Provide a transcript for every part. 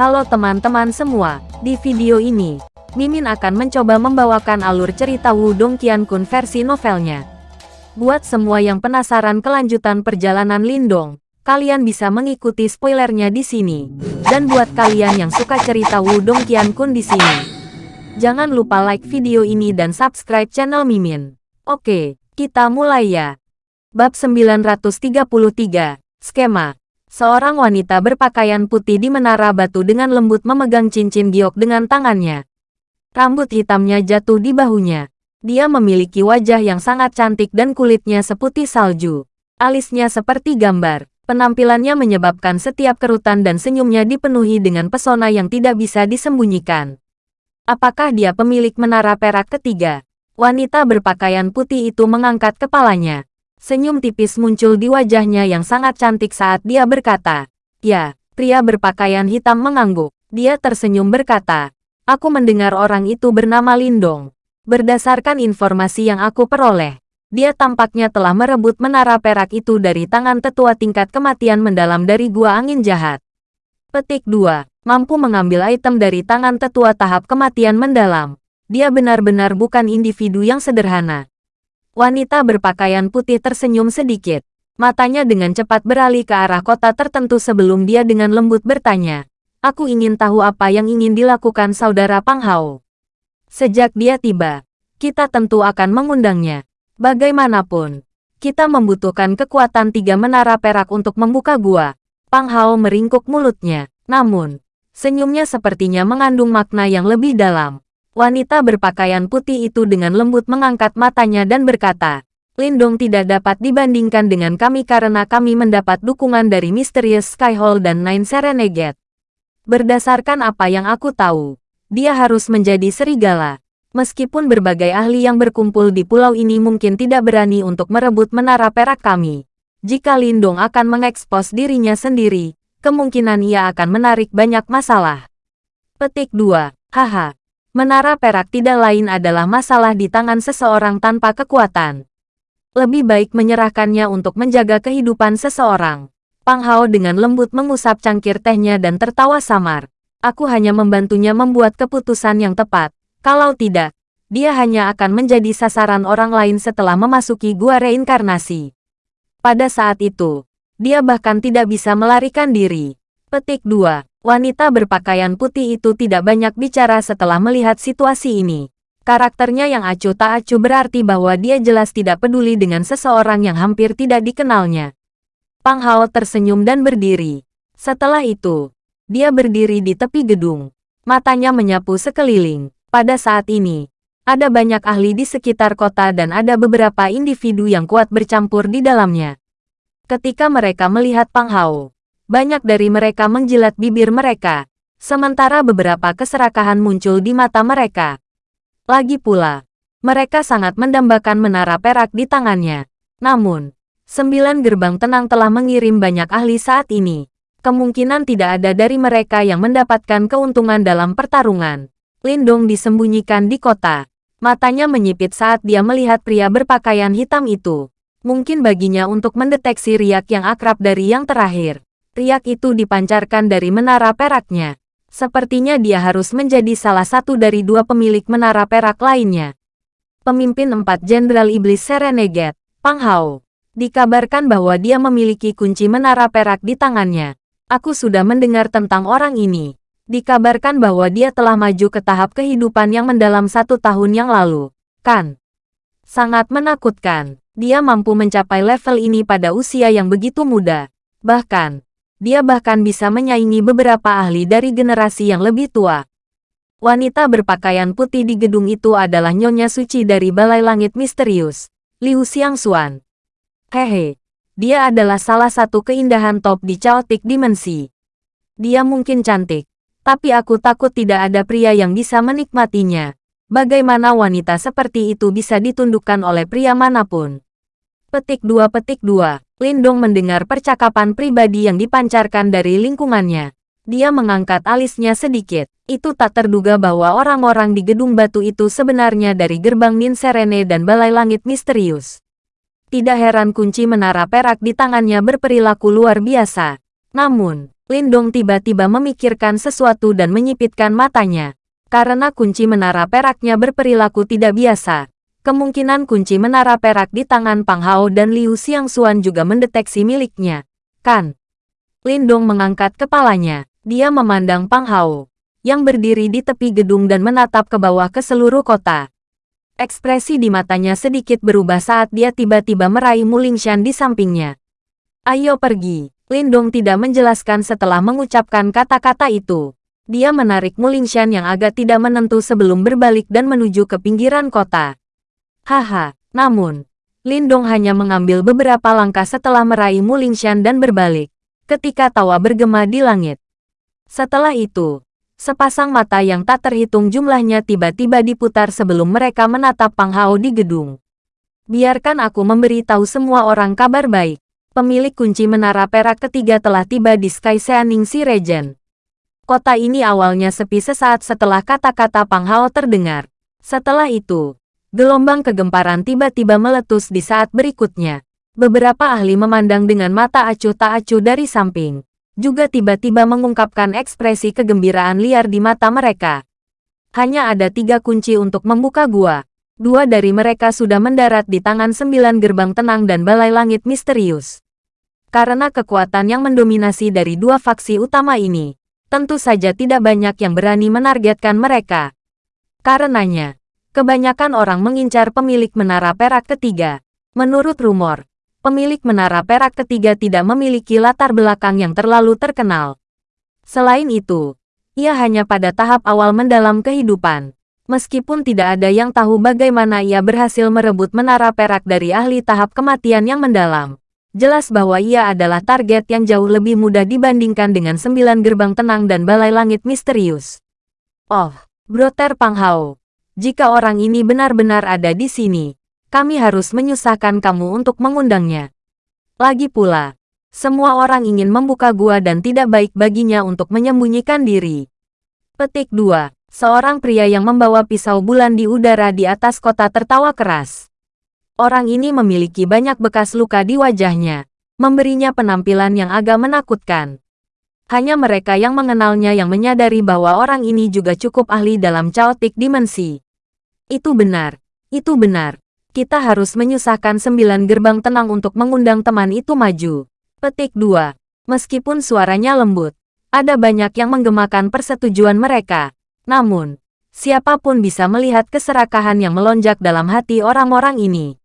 Halo teman-teman semua, di video ini, Mimin akan mencoba membawakan alur cerita Wudong Qiankun versi novelnya. Buat semua yang penasaran kelanjutan perjalanan Lindong, kalian bisa mengikuti spoilernya di sini. Dan buat kalian yang suka cerita Wudong Qiankun di sini, jangan lupa like video ini dan subscribe channel Mimin. Oke, kita mulai ya. Bab 933, Skema Seorang wanita berpakaian putih di menara batu dengan lembut memegang cincin giok dengan tangannya. Rambut hitamnya jatuh di bahunya. Dia memiliki wajah yang sangat cantik dan kulitnya seputih salju. Alisnya seperti gambar. Penampilannya menyebabkan setiap kerutan dan senyumnya dipenuhi dengan pesona yang tidak bisa disembunyikan. Apakah dia pemilik menara perak ketiga? Wanita berpakaian putih itu mengangkat kepalanya. Senyum tipis muncul di wajahnya yang sangat cantik saat dia berkata, Ya, pria berpakaian hitam mengangguk. Dia tersenyum berkata, Aku mendengar orang itu bernama Lindong. Berdasarkan informasi yang aku peroleh, dia tampaknya telah merebut menara perak itu dari tangan tetua tingkat kematian mendalam dari gua angin jahat. Petik 2. Mampu mengambil item dari tangan tetua tahap kematian mendalam. Dia benar-benar bukan individu yang sederhana. Wanita berpakaian putih tersenyum sedikit. Matanya dengan cepat beralih ke arah kota tertentu sebelum dia dengan lembut bertanya. Aku ingin tahu apa yang ingin dilakukan saudara Pang Hao. Sejak dia tiba, kita tentu akan mengundangnya. Bagaimanapun, kita membutuhkan kekuatan tiga menara perak untuk membuka gua. Pang Hao meringkuk mulutnya. Namun, senyumnya sepertinya mengandung makna yang lebih dalam. Wanita berpakaian putih itu dengan lembut mengangkat matanya dan berkata, Lindong tidak dapat dibandingkan dengan kami karena kami mendapat dukungan dari Mysterious Skyhole dan Nine Serenegate. Berdasarkan apa yang aku tahu, dia harus menjadi serigala. Meskipun berbagai ahli yang berkumpul di pulau ini mungkin tidak berani untuk merebut menara perak kami. Jika Lindong akan mengekspos dirinya sendiri, kemungkinan ia akan menarik banyak masalah. Petik 2. Haha. Menara perak tidak lain adalah masalah di tangan seseorang tanpa kekuatan. Lebih baik menyerahkannya untuk menjaga kehidupan seseorang. Pang Hao dengan lembut mengusap cangkir tehnya dan tertawa samar. Aku hanya membantunya membuat keputusan yang tepat. Kalau tidak, dia hanya akan menjadi sasaran orang lain setelah memasuki gua reinkarnasi. Pada saat itu, dia bahkan tidak bisa melarikan diri. Petik 2. Wanita berpakaian putih itu tidak banyak bicara setelah melihat situasi ini. Karakternya yang acuh tak acuh berarti bahwa dia jelas tidak peduli dengan seseorang yang hampir tidak dikenalnya. Pang Hao tersenyum dan berdiri. Setelah itu, dia berdiri di tepi gedung. Matanya menyapu sekeliling. Pada saat ini, ada banyak ahli di sekitar kota dan ada beberapa individu yang kuat bercampur di dalamnya. Ketika mereka melihat Pang Hao, banyak dari mereka menjilat bibir mereka, sementara beberapa keserakahan muncul di mata mereka. Lagi pula, mereka sangat mendambakan menara perak di tangannya. Namun, sembilan gerbang tenang telah mengirim banyak ahli saat ini. Kemungkinan tidak ada dari mereka yang mendapatkan keuntungan dalam pertarungan. Lindong disembunyikan di kota. Matanya menyipit saat dia melihat pria berpakaian hitam itu. Mungkin baginya untuk mendeteksi riak yang akrab dari yang terakhir. Riak itu dipancarkan dari menara peraknya. Sepertinya dia harus menjadi salah satu dari dua pemilik menara perak lainnya. Pemimpin empat Jenderal Iblis Serenegate, Pang Hao, dikabarkan bahwa dia memiliki kunci menara perak di tangannya. Aku sudah mendengar tentang orang ini. Dikabarkan bahwa dia telah maju ke tahap kehidupan yang mendalam satu tahun yang lalu. Kan? Sangat menakutkan. Dia mampu mencapai level ini pada usia yang begitu muda. Bahkan, dia bahkan bisa menyaingi beberapa ahli dari generasi yang lebih tua. Wanita berpakaian putih di gedung itu adalah Nyonya Suci dari Balai Langit Misterius, Liu Xiangxuan. Hehe, dia adalah salah satu keindahan top di Chaotic Dimensi. Dia mungkin cantik, tapi aku takut tidak ada pria yang bisa menikmatinya. Bagaimana wanita seperti itu bisa ditundukkan oleh pria mana pun? Petik 2 Petik 2 Lindong mendengar percakapan pribadi yang dipancarkan dari lingkungannya. Dia mengangkat alisnya sedikit. Itu tak terduga bahwa orang-orang di gedung batu itu sebenarnya dari gerbang Nin Serene dan Balai Langit Misterius. Tidak heran kunci menara perak di tangannya berperilaku luar biasa. Namun, Lindong tiba-tiba memikirkan sesuatu dan menyipitkan matanya. Karena kunci menara peraknya berperilaku tidak biasa, kemungkinan kunci menara perak di tangan Pang Hao dan Liu Xiangxuan juga mendeteksi miliknya. Kan? Lindong mengangkat kepalanya. Dia memandang Pang Hao, yang berdiri di tepi gedung dan menatap ke bawah ke seluruh kota. Ekspresi di matanya sedikit berubah saat dia tiba-tiba meraih Mulingshan di sampingnya. Ayo pergi. Lindong tidak menjelaskan setelah mengucapkan kata-kata itu. Dia menarik Mulingshan yang agak tidak menentu sebelum berbalik dan menuju ke pinggiran kota. Haha, namun, Lindong hanya mengambil beberapa langkah setelah meraih Mulingshan dan berbalik, ketika tawa bergema di langit. Setelah itu, sepasang mata yang tak terhitung jumlahnya tiba-tiba diputar sebelum mereka menatap Pang Hao di gedung. Biarkan aku memberi tahu semua orang kabar baik. Pemilik kunci menara perak ketiga telah tiba di Sky Seaning Si Regent. Kota ini awalnya sepi sesaat setelah kata-kata Pang Hao terdengar. Setelah itu, gelombang kegemparan tiba-tiba meletus di saat berikutnya. Beberapa ahli memandang dengan mata acuh tak acuh dari samping. Juga tiba-tiba mengungkapkan ekspresi kegembiraan liar di mata mereka. Hanya ada tiga kunci untuk membuka gua. Dua dari mereka sudah mendarat di tangan sembilan gerbang tenang dan balai langit misterius. Karena kekuatan yang mendominasi dari dua faksi utama ini, tentu saja tidak banyak yang berani menargetkan mereka. Karenanya, kebanyakan orang mengincar pemilik menara perak ketiga. Menurut rumor, pemilik menara perak ketiga tidak memiliki latar belakang yang terlalu terkenal. Selain itu, ia hanya pada tahap awal mendalam kehidupan. Meskipun tidak ada yang tahu bagaimana ia berhasil merebut menara perak dari ahli tahap kematian yang mendalam. Jelas bahwa ia adalah target yang jauh lebih mudah dibandingkan dengan sembilan gerbang tenang dan balai langit misterius. Oh, Broter Pang Hao. Jika orang ini benar-benar ada di sini, kami harus menyusahkan kamu untuk mengundangnya. Lagi pula, semua orang ingin membuka gua dan tidak baik baginya untuk menyembunyikan diri. Petik 2. Seorang pria yang membawa pisau bulan di udara di atas kota tertawa keras. Orang ini memiliki banyak bekas luka di wajahnya, memberinya penampilan yang agak menakutkan. Hanya mereka yang mengenalnya yang menyadari bahwa orang ini juga cukup ahli dalam chaotic dimensi. Itu benar, itu benar. Kita harus menyusahkan sembilan gerbang tenang untuk mengundang teman itu maju. Petik 2. Meskipun suaranya lembut, ada banyak yang menggemakan persetujuan mereka. Namun, siapa pun bisa melihat keserakahan yang melonjak dalam hati orang-orang ini.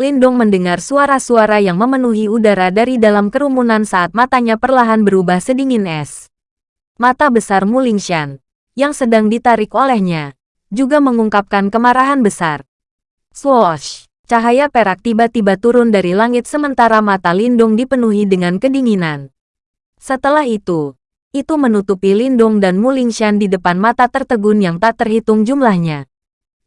Lindong mendengar suara-suara yang memenuhi udara dari dalam kerumunan saat matanya perlahan berubah sedingin es. Mata besar Mulingshan, yang sedang ditarik olehnya, juga mengungkapkan kemarahan besar. Swoosh! Cahaya perak tiba-tiba turun dari langit sementara mata Lindong dipenuhi dengan kedinginan. Setelah itu, itu menutupi Lindong dan Mulingshan di depan mata tertegun yang tak terhitung jumlahnya.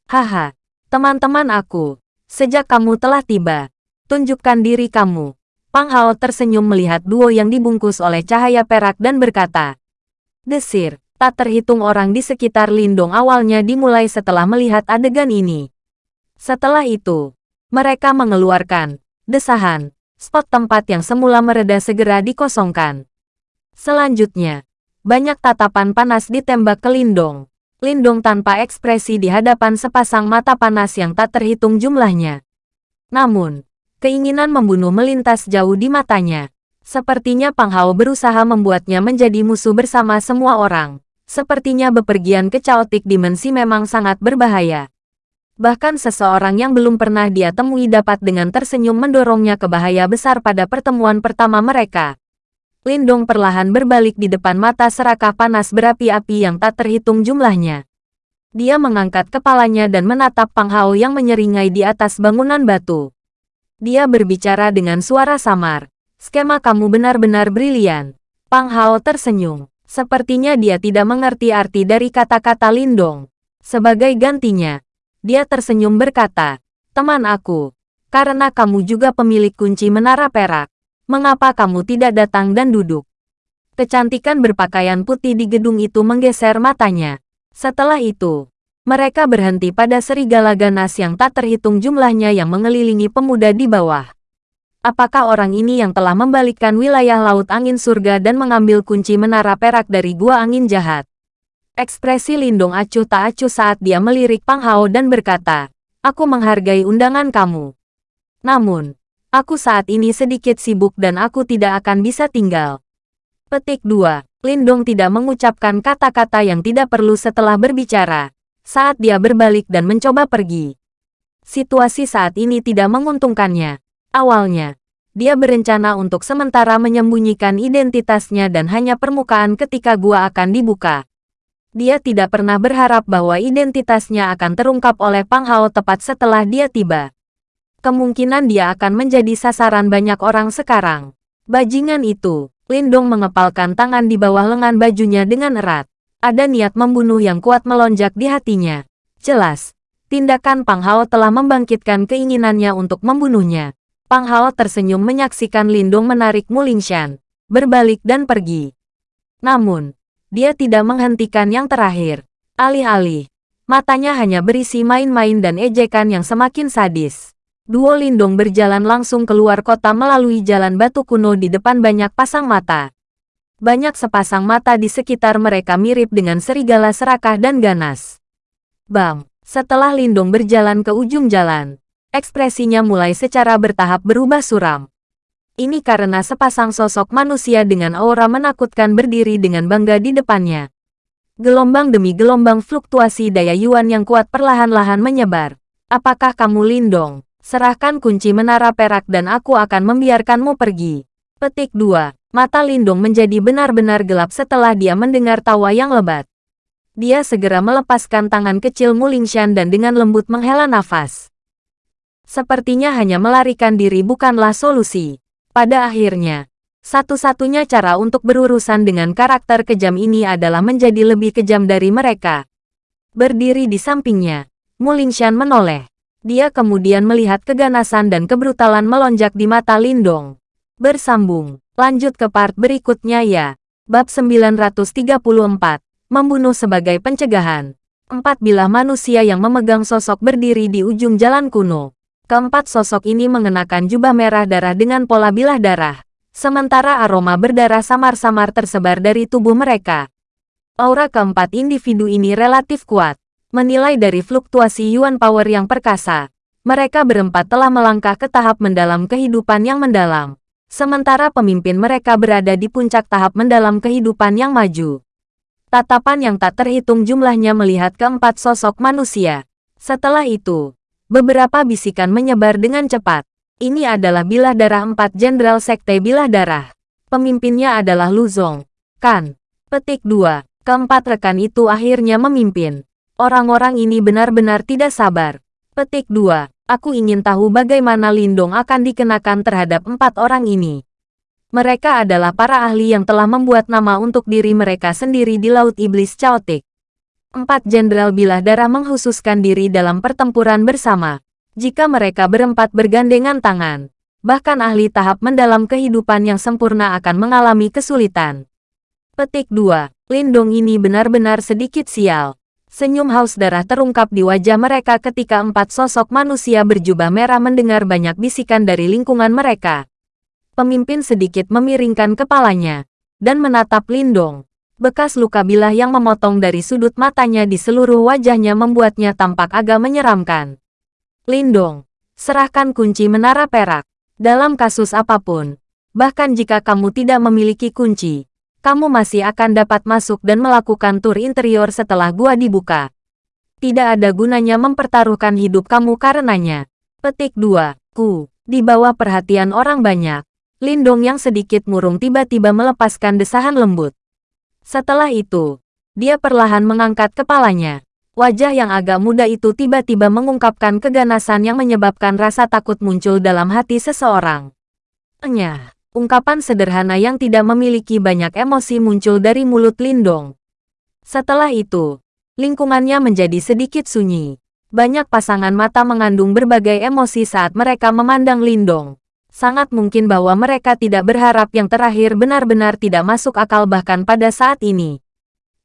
Haha, teman-teman aku, Sejak kamu telah tiba, tunjukkan diri kamu. Pang Hao tersenyum melihat duo yang dibungkus oleh cahaya perak dan berkata, Desir, tak terhitung orang di sekitar Lindong awalnya dimulai setelah melihat adegan ini. Setelah itu, mereka mengeluarkan desahan, spot tempat yang semula mereda segera dikosongkan. Selanjutnya, banyak tatapan panas ditembak ke Lindong. Lindong tanpa ekspresi di hadapan sepasang mata panas yang tak terhitung jumlahnya. Namun, keinginan membunuh melintas jauh di matanya. Sepertinya Pang Hao berusaha membuatnya menjadi musuh bersama semua orang. Sepertinya bepergian ke chaotic dimensi memang sangat berbahaya. Bahkan seseorang yang belum pernah dia temui dapat dengan tersenyum mendorongnya ke bahaya besar pada pertemuan pertama mereka. Lindong perlahan berbalik di depan mata serakah panas berapi-api yang tak terhitung jumlahnya. Dia mengangkat kepalanya dan menatap Pang Hao yang menyeringai di atas bangunan batu. Dia berbicara dengan suara samar. Skema kamu benar-benar brilian. Pang Hao tersenyum. Sepertinya dia tidak mengerti arti dari kata-kata Lindong. Sebagai gantinya, dia tersenyum berkata, Teman aku, karena kamu juga pemilik kunci menara perak mengapa kamu tidak datang dan duduk? Kecantikan berpakaian putih di gedung itu menggeser matanya. Setelah itu, mereka berhenti pada serigala ganas yang tak terhitung jumlahnya yang mengelilingi pemuda di bawah. Apakah orang ini yang telah membalikkan wilayah Laut Angin Surga dan mengambil kunci menara perak dari Gua Angin Jahat? Ekspresi Lindong acuh tak acuh saat dia melirik Pang Hao dan berkata, Aku menghargai undangan kamu. Namun, aku saat ini sedikit sibuk dan aku tidak akan bisa tinggal. Petik 2. Lindong tidak mengucapkan kata-kata yang tidak perlu setelah berbicara, saat dia berbalik dan mencoba pergi. Situasi saat ini tidak menguntungkannya. Awalnya, dia berencana untuk sementara menyembunyikan identitasnya dan hanya permukaan ketika gua akan dibuka. Dia tidak pernah berharap bahwa identitasnya akan terungkap oleh Pang Hao tepat setelah dia tiba. Kemungkinan dia akan menjadi sasaran banyak orang sekarang. Bajingan itu, Lindong mengepalkan tangan di bawah lengan bajunya dengan erat. Ada niat membunuh yang kuat melonjak di hatinya. Jelas, tindakan Pang Hao telah membangkitkan keinginannya untuk membunuhnya. Pang Hao tersenyum menyaksikan Lindong menarik Mulingshan, berbalik dan pergi. Namun, dia tidak menghentikan yang terakhir. Alih-alih, matanya hanya berisi main-main dan ejekan yang semakin sadis. Duo Lindong berjalan langsung keluar kota melalui jalan batu kuno di depan banyak pasang mata. Banyak sepasang mata di sekitar mereka mirip dengan serigala serakah dan ganas. Bam! Setelah Lindong berjalan ke ujung jalan, ekspresinya mulai secara bertahap berubah suram. Ini karena sepasang sosok manusia dengan aura menakutkan berdiri dengan bangga di depannya. Gelombang demi gelombang fluktuasi daya Yuan yang kuat perlahan-lahan menyebar. Apakah kamu Lindong? Serahkan kunci menara perak dan aku akan membiarkanmu pergi. Petik 2. Mata Lindung menjadi benar-benar gelap setelah dia mendengar tawa yang lebat. Dia segera melepaskan tangan kecil Mulingshan dan dengan lembut menghela nafas. Sepertinya hanya melarikan diri bukanlah solusi. Pada akhirnya, satu-satunya cara untuk berurusan dengan karakter kejam ini adalah menjadi lebih kejam dari mereka. Berdiri di sampingnya, Mulingshan menoleh. Dia kemudian melihat keganasan dan kebrutalan melonjak di mata Lindong. Bersambung, lanjut ke part berikutnya ya. Bab 934, Membunuh sebagai pencegahan. Empat bilah manusia yang memegang sosok berdiri di ujung jalan kuno. Keempat sosok ini mengenakan jubah merah darah dengan pola bilah darah. Sementara aroma berdarah samar-samar tersebar dari tubuh mereka. Aura keempat individu ini relatif kuat. Menilai dari fluktuasi Yuan Power yang perkasa, mereka berempat telah melangkah ke tahap mendalam kehidupan yang mendalam. Sementara pemimpin mereka berada di puncak tahap mendalam kehidupan yang maju. Tatapan yang tak terhitung jumlahnya melihat keempat sosok manusia. Setelah itu, beberapa bisikan menyebar dengan cepat. Ini adalah bilah darah empat jenderal sekte bilah darah. Pemimpinnya adalah Luzong. Kan. Petik 2. Keempat rekan itu akhirnya memimpin. Orang-orang ini benar-benar tidak sabar. Petik 2. Aku ingin tahu bagaimana Lindong akan dikenakan terhadap empat orang ini. Mereka adalah para ahli yang telah membuat nama untuk diri mereka sendiri di Laut Iblis Chaotic. Empat jenderal bilah darah menghususkan diri dalam pertempuran bersama. Jika mereka berempat bergandengan tangan, bahkan ahli tahap mendalam kehidupan yang sempurna akan mengalami kesulitan. Petik 2. Lindong ini benar-benar sedikit sial. Senyum haus darah terungkap di wajah mereka ketika empat sosok manusia berjubah merah mendengar banyak bisikan dari lingkungan mereka. Pemimpin sedikit memiringkan kepalanya dan menatap Lindong. Bekas luka bilah yang memotong dari sudut matanya di seluruh wajahnya membuatnya tampak agak menyeramkan. Lindong, serahkan kunci menara perak. Dalam kasus apa pun, bahkan jika kamu tidak memiliki kunci, kamu masih akan dapat masuk dan melakukan tur interior setelah gua dibuka. Tidak ada gunanya mempertaruhkan hidup kamu karenanya. Petik 2. Ku. Di bawah perhatian orang banyak, Lindong yang sedikit murung tiba-tiba melepaskan desahan lembut. Setelah itu, dia perlahan mengangkat kepalanya. Wajah yang agak muda itu tiba-tiba mengungkapkan keganasan yang menyebabkan rasa takut muncul dalam hati seseorang. Enyah. Ungkapan sederhana yang tidak memiliki banyak emosi muncul dari mulut Lindong. Setelah itu, lingkungannya menjadi sedikit sunyi. Banyak pasangan mata mengandung berbagai emosi saat mereka memandang Lindong. Sangat mungkin bahwa mereka tidak berharap yang terakhir benar-benar tidak masuk akal bahkan pada saat ini.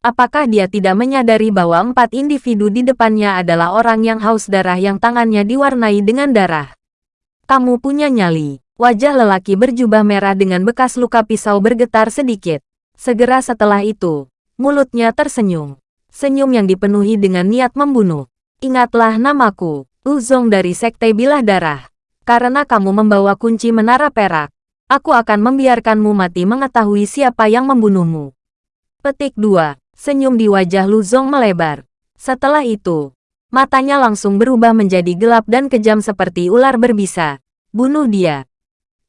Apakah dia tidak menyadari bahwa empat individu di depannya adalah orang yang haus darah yang tangannya diwarnai dengan darah? Kamu punya nyali. Wajah lelaki berjubah merah dengan bekas luka pisau bergetar sedikit. Segera setelah itu, mulutnya tersenyum. Senyum yang dipenuhi dengan niat membunuh. Ingatlah namaku, Uzong dari Sekte Bilah Darah. Karena kamu membawa kunci menara perak, aku akan membiarkanmu mati mengetahui siapa yang membunuhmu. Petik 2. Senyum di wajah Luzong melebar. Setelah itu, matanya langsung berubah menjadi gelap dan kejam seperti ular berbisa. Bunuh dia.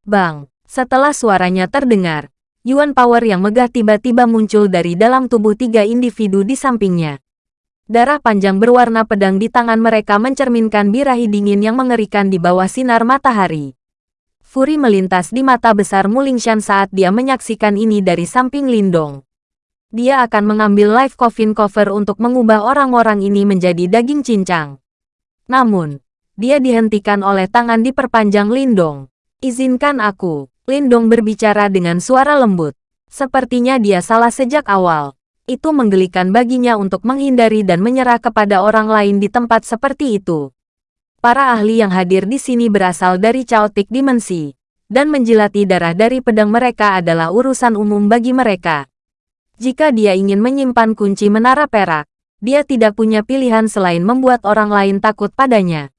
Bang! Setelah suaranya terdengar, Yuan Power yang megah tiba-tiba muncul dari dalam tubuh tiga individu di sampingnya. Darah panjang berwarna pedang di tangan mereka mencerminkan birahi dingin yang mengerikan di bawah sinar matahari. Furi melintas di mata besar Mulingshan saat dia menyaksikan ini dari samping Lindong. Dia akan mengambil live coffin cover untuk mengubah orang-orang ini menjadi daging cincang. Namun, dia dihentikan oleh tangan diperpanjang Lindong. Izinkan aku. Lindong berbicara dengan suara lembut. Sepertinya dia salah sejak awal. Itu menggelikan baginya untuk menghindari dan menyerah kepada orang lain di tempat seperti itu. Para ahli yang hadir di sini berasal dari caotik dimensi, dan menjilati darah dari pedang mereka adalah urusan umum bagi mereka. Jika dia ingin menyimpan kunci menara perak, dia tidak punya pilihan selain membuat orang lain takut padanya.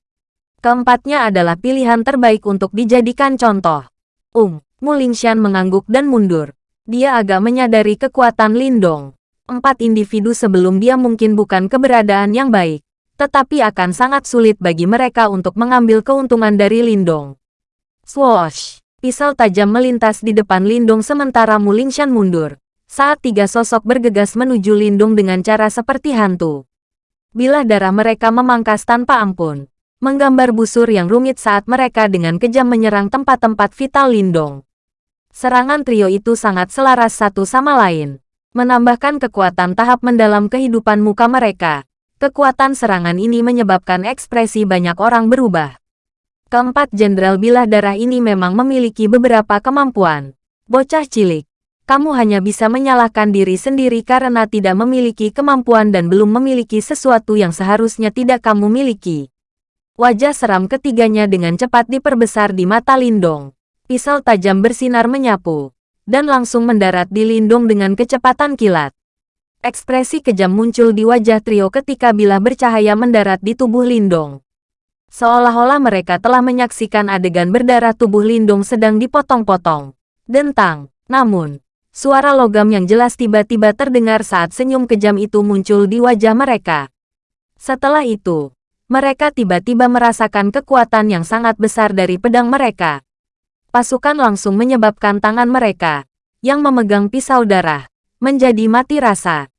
Keempatnya adalah pilihan terbaik untuk dijadikan contoh. Um, Mulingshan mengangguk dan mundur. Dia agak menyadari kekuatan Lindong. Empat individu sebelum dia mungkin bukan keberadaan yang baik, tetapi akan sangat sulit bagi mereka untuk mengambil keuntungan dari Lindong. Swoosh! Pisau tajam melintas di depan Lindong sementara Mulingshan mundur. Saat tiga sosok bergegas menuju Lindung dengan cara seperti hantu. Bila darah mereka memangkas tanpa ampun menggambar busur yang rumit saat mereka dengan kejam menyerang tempat-tempat vital Lindong. Serangan trio itu sangat selaras satu sama lain, menambahkan kekuatan tahap mendalam kehidupan muka mereka. Kekuatan serangan ini menyebabkan ekspresi banyak orang berubah. Keempat jenderal bilah darah ini memang memiliki beberapa kemampuan. Bocah cilik, kamu hanya bisa menyalahkan diri sendiri karena tidak memiliki kemampuan dan belum memiliki sesuatu yang seharusnya tidak kamu miliki. Wajah seram ketiganya dengan cepat diperbesar di mata Lindong. Pisau tajam bersinar menyapu, dan langsung mendarat di Lindong dengan kecepatan kilat. Ekspresi kejam muncul di wajah trio ketika bilah bercahaya mendarat di tubuh Lindong. Seolah-olah mereka telah menyaksikan adegan berdarah tubuh Lindong sedang dipotong-potong. Dentang, namun, suara logam yang jelas tiba-tiba terdengar saat senyum kejam itu muncul di wajah mereka. Setelah itu, mereka tiba-tiba merasakan kekuatan yang sangat besar dari pedang mereka. Pasukan langsung menyebabkan tangan mereka, yang memegang pisau darah, menjadi mati rasa.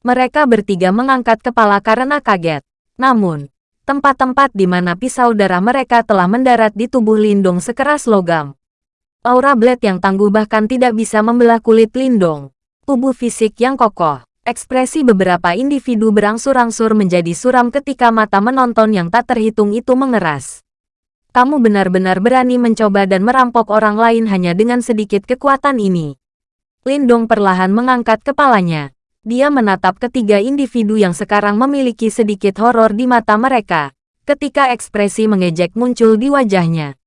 Mereka bertiga mengangkat kepala karena kaget. Namun, tempat-tempat di mana pisau darah mereka telah mendarat di tubuh Lindung sekeras logam. Aura blade yang tangguh bahkan tidak bisa membelah kulit Lindong. Tubuh fisik yang kokoh, Ekspresi beberapa individu berangsur-angsur menjadi suram ketika mata menonton yang tak terhitung itu mengeras. Kamu benar-benar berani mencoba dan merampok orang lain hanya dengan sedikit kekuatan ini. Lindong perlahan mengangkat kepalanya. Dia menatap ketiga individu yang sekarang memiliki sedikit horor di mata mereka, ketika ekspresi mengejek muncul di wajahnya.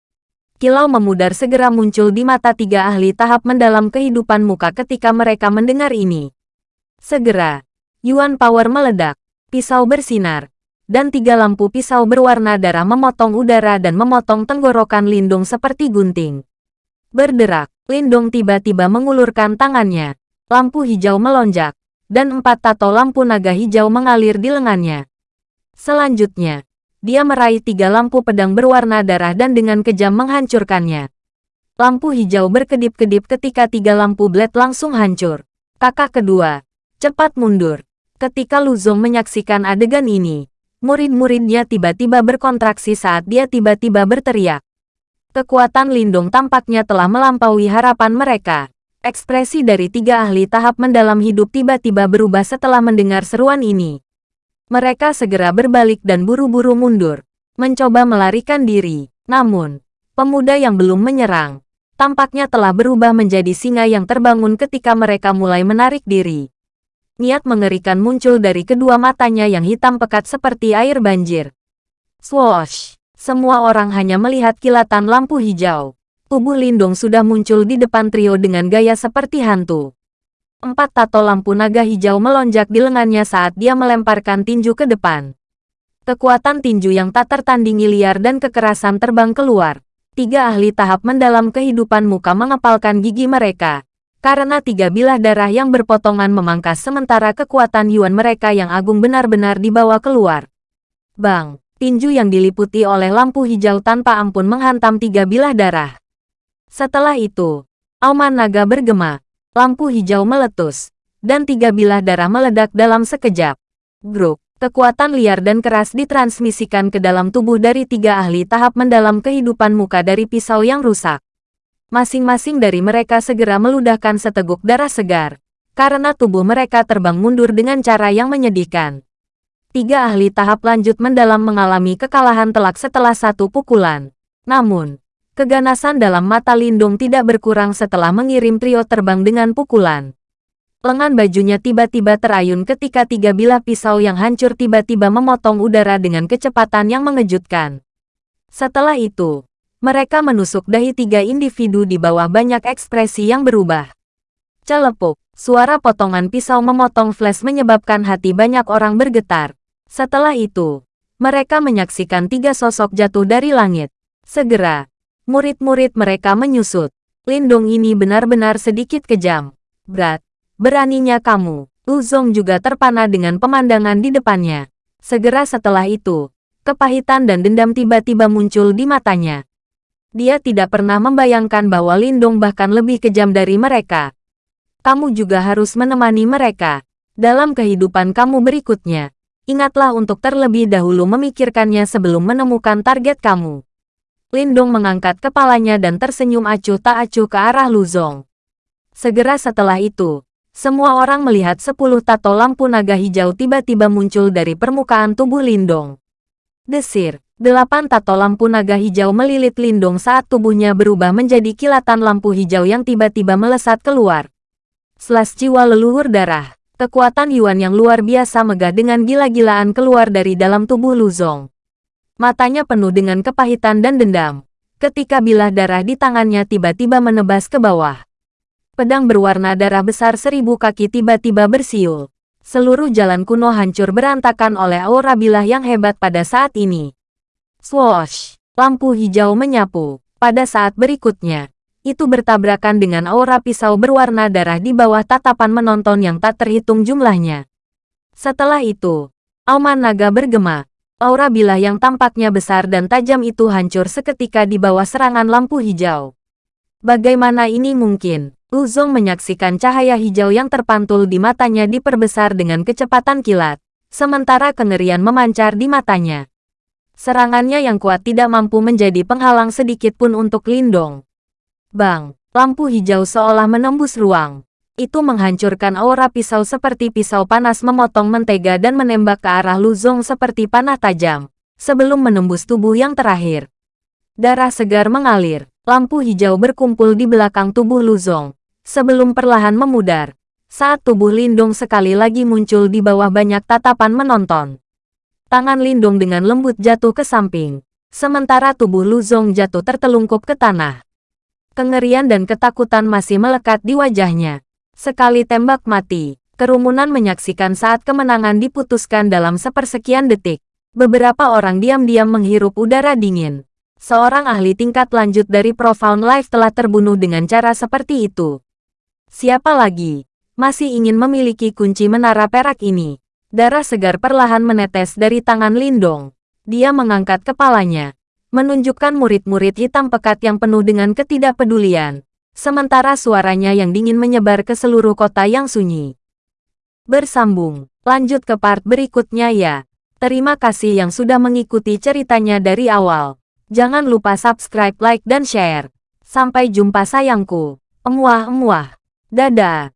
Kilau memudar segera muncul di mata tiga ahli tahap mendalam kehidupan muka ketika mereka mendengar ini. Segera, Yuan Power meledak, pisau bersinar, dan tiga lampu pisau berwarna darah memotong udara dan memotong tenggorokan Lindung seperti gunting. Berderak, Lindung tiba-tiba mengulurkan tangannya. Lampu hijau melonjak, dan empat tato lampu naga hijau mengalir di lengannya. Selanjutnya, dia meraih tiga lampu pedang berwarna darah dan dengan kejam menghancurkannya. Lampu hijau berkedip-kedip ketika tiga lampu blade langsung hancur. Kakak kedua, Cepat mundur. Ketika Luzong menyaksikan adegan ini, murid-muridnya tiba-tiba berkontraksi saat dia tiba-tiba berteriak. Kekuatan Lindung tampaknya telah melampaui harapan mereka. Ekspresi dari tiga ahli tahap mendalam hidup tiba-tiba berubah setelah mendengar seruan ini. Mereka segera berbalik dan buru-buru mundur, mencoba melarikan diri. Namun, pemuda yang belum menyerang, tampaknya telah berubah menjadi singa yang terbangun ketika mereka mulai menarik diri. Niat mengerikan muncul dari kedua matanya yang hitam pekat seperti air banjir. Swoosh! Semua orang hanya melihat kilatan lampu hijau. tubuh Lindong sudah muncul di depan trio dengan gaya seperti hantu. Empat tato lampu naga hijau melonjak di lengannya saat dia melemparkan tinju ke depan. Kekuatan tinju yang tak tertandingi liar dan kekerasan terbang keluar. Tiga ahli tahap mendalam kehidupan muka mengepalkan gigi mereka. Karena tiga bilah darah yang berpotongan memangkas sementara kekuatan Yuan mereka yang agung benar-benar dibawa keluar. Bang, tinju yang diliputi oleh lampu hijau tanpa ampun menghantam tiga bilah darah. Setelah itu, auman naga bergema, lampu hijau meletus, dan tiga bilah darah meledak dalam sekejap. Gruk, kekuatan liar dan keras ditransmisikan ke dalam tubuh dari tiga ahli tahap mendalam kehidupan muka dari pisau yang rusak. Masing-masing dari mereka segera meludahkan seteguk darah segar, karena tubuh mereka terbang mundur dengan cara yang menyedihkan. Tiga ahli tahap lanjut mendalam mengalami kekalahan telak setelah satu pukulan. Namun, Keganasan dalam mata Lindung tidak berkurang setelah mengirim trio terbang dengan pukulan. Lengan bajunya tiba-tiba terayun ketika tiga bilah pisau yang hancur tiba-tiba memotong udara dengan kecepatan yang mengejutkan. Setelah itu, mereka menusuk dahi tiga individu di bawah banyak ekspresi yang berubah. Celepuk, suara potongan pisau memotong flash menyebabkan hati banyak orang bergetar. Setelah itu, mereka menyaksikan tiga sosok jatuh dari langit. Segera, Murid-murid mereka menyusut. Lindung ini benar-benar sedikit kejam. Berat. Beraninya kamu. Uzong juga terpana dengan pemandangan di depannya. Segera setelah itu, kepahitan dan dendam tiba-tiba muncul di matanya. Dia tidak pernah membayangkan bahwa Lindung bahkan lebih kejam dari mereka. Kamu juga harus menemani mereka. Dalam kehidupan kamu berikutnya, ingatlah untuk terlebih dahulu memikirkannya sebelum menemukan target kamu. Lindong mengangkat kepalanya dan tersenyum acuh tak acuh ke arah Luzong. Segera setelah itu, semua orang melihat sepuluh tato lampu naga hijau tiba-tiba muncul dari permukaan tubuh Lindong. Desir, delapan tato lampu naga hijau melilit Lindong saat tubuhnya berubah menjadi kilatan lampu hijau yang tiba-tiba melesat keluar. Selas jiwa leluhur darah, kekuatan Yuan yang luar biasa megah dengan gila-gilaan keluar dari dalam tubuh Luzong. Matanya penuh dengan kepahitan dan dendam. Ketika bilah darah di tangannya tiba-tiba menebas ke bawah. Pedang berwarna darah besar seribu kaki tiba-tiba bersiul. Seluruh jalan kuno hancur berantakan oleh aura bilah yang hebat pada saat ini. Swoosh! Lampu hijau menyapu. Pada saat berikutnya, itu bertabrakan dengan aura pisau berwarna darah di bawah tatapan menonton yang tak terhitung jumlahnya. Setelah itu, Auman Naga bergema, Aura bilah yang tampaknya besar dan tajam itu hancur seketika di bawah serangan lampu hijau. Bagaimana ini mungkin? Uzong menyaksikan cahaya hijau yang terpantul di matanya diperbesar dengan kecepatan kilat, sementara kengerian memancar di matanya. Serangannya yang kuat tidak mampu menjadi penghalang sedikit pun untuk Lindong. Bang, lampu hijau seolah menembus ruang. Itu menghancurkan aura pisau seperti pisau panas memotong mentega dan menembak ke arah Luzong seperti panah tajam, sebelum menembus tubuh yang terakhir. Darah segar mengalir, lampu hijau berkumpul di belakang tubuh Luzong, sebelum perlahan memudar, saat tubuh Lindung sekali lagi muncul di bawah banyak tatapan menonton. Tangan Lindung dengan lembut jatuh ke samping, sementara tubuh Luzong jatuh tertelungkup ke tanah. Kengerian dan ketakutan masih melekat di wajahnya. Sekali tembak mati, kerumunan menyaksikan saat kemenangan diputuskan dalam sepersekian detik. Beberapa orang diam-diam menghirup udara dingin. Seorang ahli tingkat lanjut dari Profound Life telah terbunuh dengan cara seperti itu. Siapa lagi? Masih ingin memiliki kunci menara perak ini. Darah segar perlahan menetes dari tangan Lindong. Dia mengangkat kepalanya, menunjukkan murid-murid hitam pekat yang penuh dengan ketidakpedulian. Sementara suaranya yang dingin menyebar ke seluruh kota yang sunyi. Bersambung, lanjut ke part berikutnya ya. Terima kasih yang sudah mengikuti ceritanya dari awal. Jangan lupa subscribe, like, dan share. Sampai jumpa sayangku. Emuah-emuah. Dadah.